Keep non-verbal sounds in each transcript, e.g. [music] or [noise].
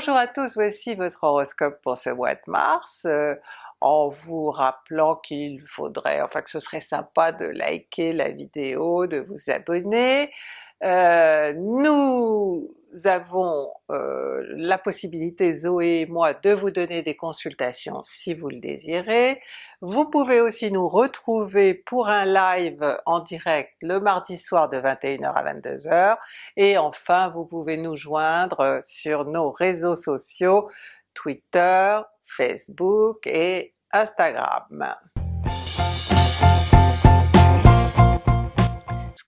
Bonjour à tous, voici votre horoscope pour ce mois de mars, euh, en vous rappelant qu'il faudrait, enfin que ce serait sympa de liker la vidéo, de vous abonner. Euh, nous avons euh, la possibilité, Zoé et moi, de vous donner des consultations si vous le désirez. Vous pouvez aussi nous retrouver pour un live en direct le mardi soir de 21h à 22h, et enfin vous pouvez nous joindre sur nos réseaux sociaux Twitter, Facebook et Instagram.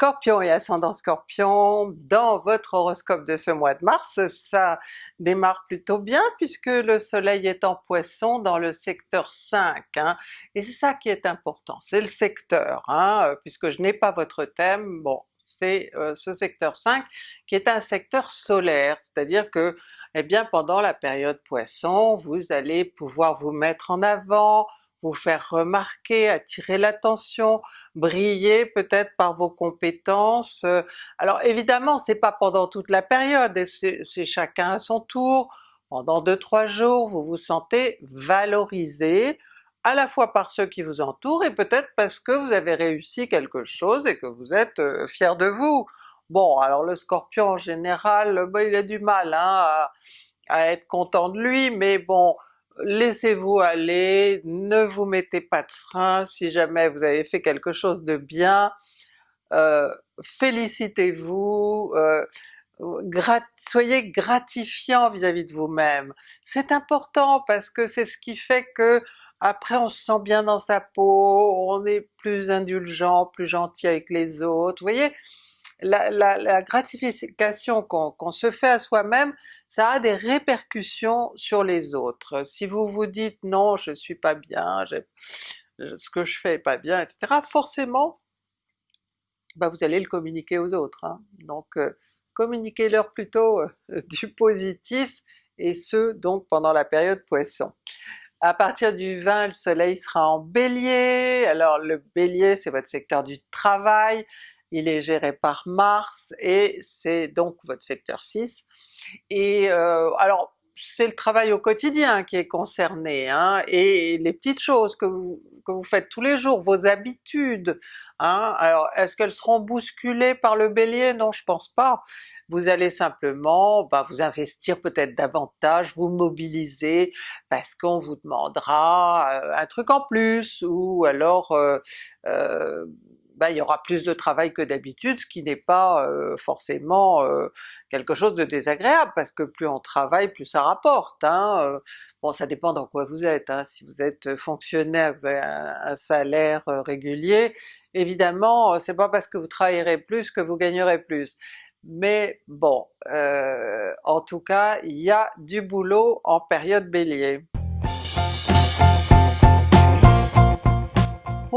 Scorpion et ascendant Scorpion, dans votre horoscope de ce mois de mars, ça démarre plutôt bien puisque le soleil est en Poisson dans le secteur 5, hein, et c'est ça qui est important, c'est le secteur, hein, puisque je n'ai pas votre thème, bon c'est euh, ce secteur 5 qui est un secteur solaire, c'est-à-dire que eh bien pendant la période Poisson, vous allez pouvoir vous mettre en avant, vous faire remarquer, attirer l'attention, briller peut-être par vos compétences. Euh, alors évidemment c'est pas pendant toute la période, c'est chacun à son tour, pendant 2-3 jours vous vous sentez valorisé, à la fois par ceux qui vous entourent et peut-être parce que vous avez réussi quelque chose et que vous êtes euh, fier de vous. Bon alors le Scorpion en général, ben, il a du mal hein, à être content de lui, mais bon, laissez-vous aller, ne vous mettez pas de frein, si jamais vous avez fait quelque chose de bien, euh, félicitez-vous, euh, soyez gratifiant vis-à-vis de vous-même. C'est important parce que c'est ce qui fait que après on se sent bien dans sa peau, on est plus indulgent, plus gentil avec les autres, vous voyez? La, gratification qu'on se fait à soi-même, ça a des répercussions sur les autres. Si vous vous dites non je suis pas bien, ce que je fais est pas bien, etc., forcément bah vous allez le communiquer aux autres. Hein. Donc euh, communiquez-leur plutôt euh, [laughs] du positif, et ce donc pendant la période Poisson. À partir du 20, le soleil sera en Bélier, alors le Bélier c'est votre secteur du travail, il est géré par Mars et c'est donc votre secteur 6. Et euh, alors c'est le travail au quotidien qui est concerné, hein, et les petites choses que vous, que vous faites tous les jours, vos habitudes. Hein. Alors est-ce qu'elles seront bousculées par le Bélier? Non je pense pas. Vous allez simplement bah, vous investir peut-être davantage, vous mobiliser parce qu'on vous demandera euh, un truc en plus, ou alors euh, euh ben, il y aura plus de travail que d'habitude, ce qui n'est pas euh, forcément euh, quelque chose de désagréable, parce que plus on travaille, plus ça rapporte. Hein, euh. bon ça dépend dans quoi vous êtes, hein. si vous êtes fonctionnaire, vous avez un, salaire régulier, évidemment c'est pas parce que vous travaillerez plus que vous gagnerez plus. Mais bon, en tout cas il y a du boulot en période Bélier.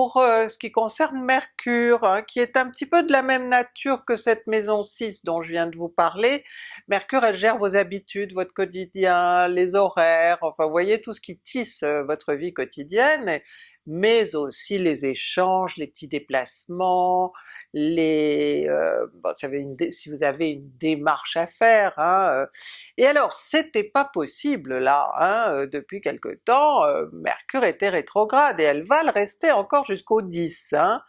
Pour euh, ce qui concerne Mercure, hein, qui est un petit peu de la même nature que cette maison 6 dont je viens de vous parler, Mercure elle gère vos habitudes, votre quotidien, les horaires, enfin vous voyez tout ce qui tisse euh, votre vie quotidienne, mais aussi les échanges, les petits déplacements, les... Euh, bon, si vous avez une démarche à faire, hein, euh. et alors c'était pas possible là, hein, euh, depuis quelque temps, Mercure était rétrograde et elle va le rester encore jusqu'au 10, hein.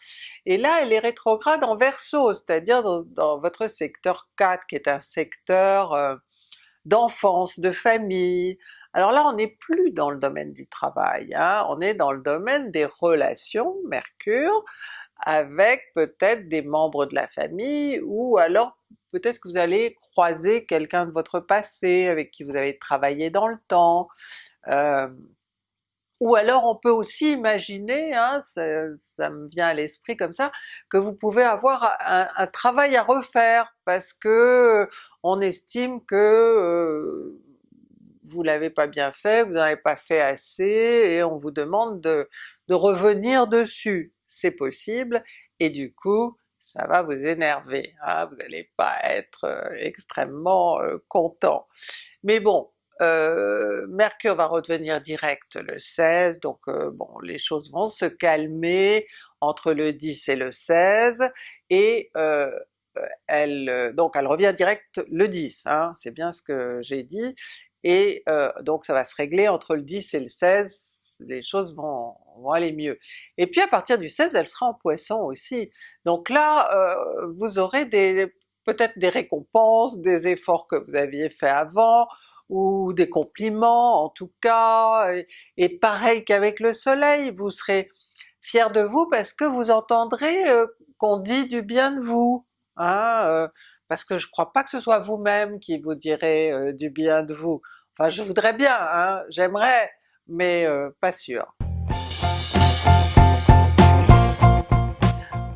et là elle est rétrograde en Verseau, c'est-à-dire dans, votre secteur 4 qui est un secteur d'enfance, de famille, alors là on n'est plus dans le domaine du travail, hein, on est dans le domaine des relations, Mercure, avec peut-être des membres de la famille, ou alors peut-être que vous allez croiser quelqu'un de votre passé avec qui vous avez travaillé dans le temps, euh, ou alors on peut aussi imaginer, hein, ça, me vient à l'esprit comme ça, que vous pouvez avoir un, travail à refaire parce que on estime que euh, vous l'avez pas bien fait, vous n'en avez pas fait assez, et on vous demande de revenir dessus c'est possible, et du coup ça va vous énerver, hein, vous n'allez pas être euh, extrêmement euh, content. Mais bon, euh, Mercure va redevenir direct le 16, donc bon les choses vont se calmer entre le 10 et le 16, et elle donc elle revient direct le 10, hein, c'est bien ce que j'ai dit, et donc ça va se régler entre le 10 et le 16, les choses vont, vont aller mieux. Et puis à partir du 16 elle sera en Poisson aussi, donc là vous aurez des peut-être des récompenses, des efforts que vous aviez fait avant, ou des compliments en tout cas, et, pareil qu'avec le soleil, vous serez fier de vous parce que vous entendrez euh, qu'on dit du bien de vous, hein, euh, parce que je crois pas que ce soit vous-même qui vous direz euh, du bien de vous. Enfin je voudrais bien, hein, j'aimerais, mais pas sûr.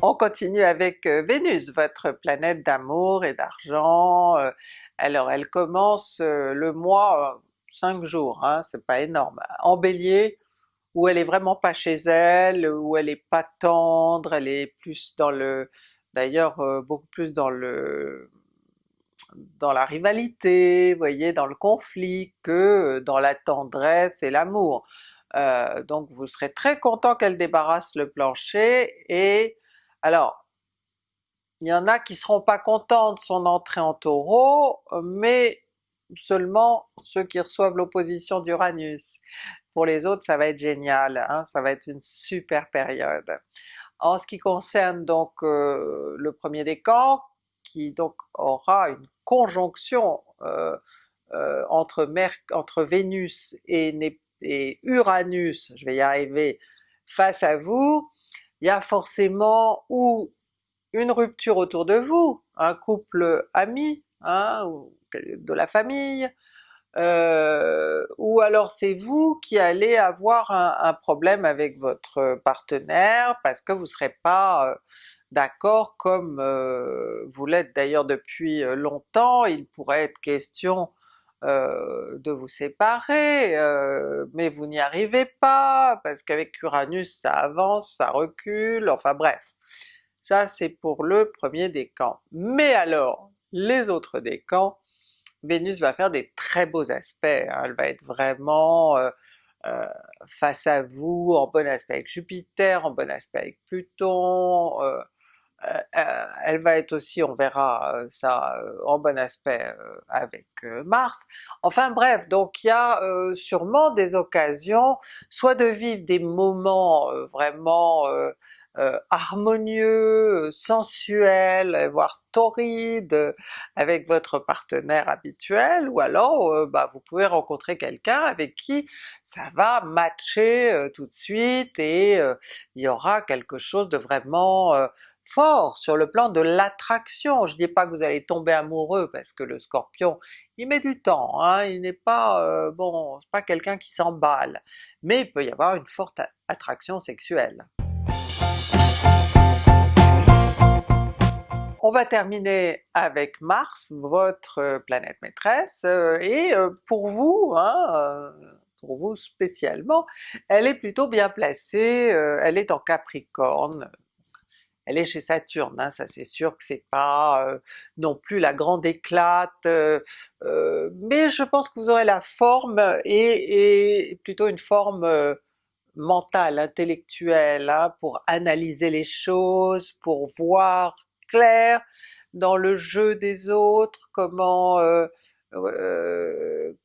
On continue avec Vénus, votre planète d'amour et d'argent. Alors elle commence le mois 5 jours, hein, c'est pas énorme, en Bélier, où elle est vraiment pas chez elle, où elle est pas tendre, elle est plus dans le... d'ailleurs beaucoup plus dans le dans la rivalité, vous voyez, dans le conflit, que dans la tendresse et l'amour. donc vous serez très content qu'elle débarrasse le plancher, et alors, il y en a qui seront pas contents de son entrée en Taureau, mais seulement ceux qui reçoivent l'opposition d'Uranus. Pour les autres ça va être génial, hein, ça va être une super période. En ce qui concerne donc euh, le premier décan, qui donc aura une conjonction euh, euh, entre, entre Vénus et, et Uranus, je vais y arriver, face à vous, il y a forcément ou une rupture autour de vous, un couple ami, hein, ou de la famille, euh, ou alors c'est vous qui allez avoir un, problème avec votre partenaire parce que vous serez pas d'accord comme euh, vous l'êtes d'ailleurs depuis longtemps, il pourrait être question euh, de vous séparer, euh, mais vous n'y arrivez pas, parce qu'avec Uranus ça avance, ça recule, enfin bref. Ça c'est pour le premier décan. Mais alors, les autres décans, Vénus va faire des très beaux aspects, hein. elle va être vraiment euh, face à vous, en bon aspect avec Jupiter, en bon aspect avec Pluton, euh, euh, elle va être aussi, on verra euh, ça en bon aspect avec Mars. Enfin bref, donc il y a sûrement des occasions, soit de vivre des moments vraiment harmonieux, sensuels, voire torrides avec votre partenaire habituel, ou alors bah, vous pouvez rencontrer quelqu'un avec qui ça va matcher tout de suite et il y aura quelque chose de vraiment fort sur le plan de l'attraction. Je dis pas que vous allez tomber amoureux parce que le Scorpion il met du temps, hein, il n'est pas euh, bon, pas quelqu'un qui s'emballe, mais il peut y avoir une forte attraction sexuelle. On va terminer avec Mars, votre planète maîtresse, euh, et euh, pour vous, hein, pour vous spécialement, elle est plutôt bien placée, elle est en Capricorne, chez Saturne, hein, ça c'est sûr que c'est pas non plus la grande éclate, mais je pense que vous aurez la forme et, plutôt une forme mentale, intellectuelle, hein, pour analyser les choses, pour voir clair dans le jeu des autres, comment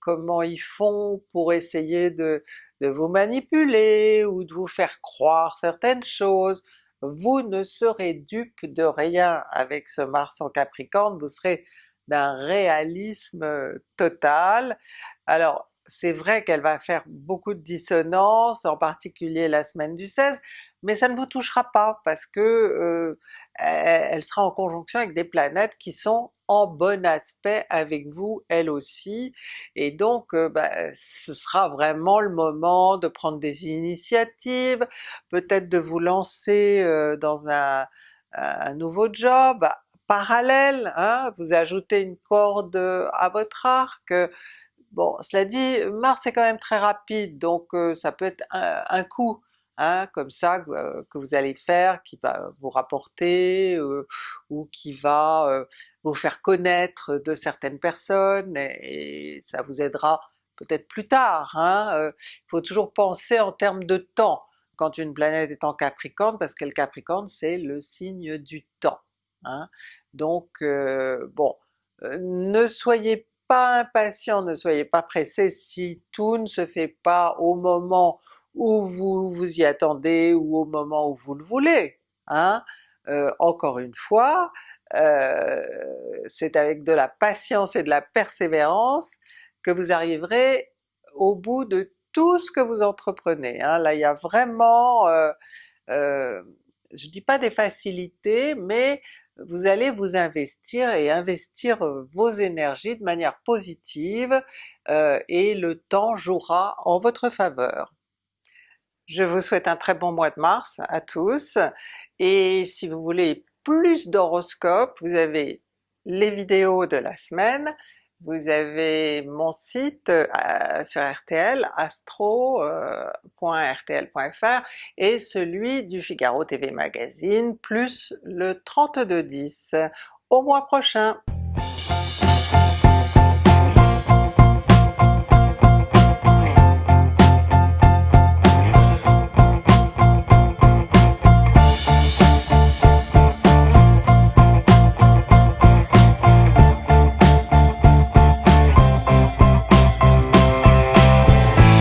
comment ils font pour essayer de, de vous manipuler ou de vous faire croire certaines choses, vous ne serez dupe de rien avec ce Mars en Capricorne, vous serez d'un réalisme euh, total. Alors c'est vrai qu'elle va faire beaucoup de dissonances, en particulier la semaine du 16, mais ça ne vous touchera pas parce que euh, elle sera en conjonction avec des planètes qui sont en bon aspect avec vous elles aussi, et donc euh, bah, ce sera vraiment le moment de prendre des initiatives, peut-être de vous lancer euh, dans un, nouveau job parallèle, hein, vous ajoutez une corde à votre arc, bon cela dit Mars est quand même très rapide donc euh, ça peut être un coup Hein, comme ça euh, que, vous allez faire, qui va vous rapporter, euh, ou qui va euh, vous faire connaître de certaines personnes, et, ça vous aidera peut-être plus tard. Hein. Il faut toujours penser en termes de temps quand une planète est en Capricorne, parce que le Capricorne c'est le signe du temps. Hein. Donc bon, ne soyez pas impatient, ne soyez pas pressé si tout ne se fait pas au moment où vous vous y attendez ou au moment où vous le voulez. Hein? Euh, encore une fois, euh, c'est avec de la patience et de la persévérance que vous arriverez au bout de tout ce que vous entreprenez. Hein. Là il y a vraiment, euh, euh, je dis pas des facilités, mais vous allez vous investir et investir vos énergies de manière positive et le temps jouera en votre faveur. Je vous souhaite un très bon mois de mars à tous, et si vous voulez plus d'horoscopes, vous avez les vidéos de la semaine, vous avez mon site euh, sur RTL, astro.rtl.fr euh, et celui du Figaro TV Magazine, plus le 3210. Au mois prochain!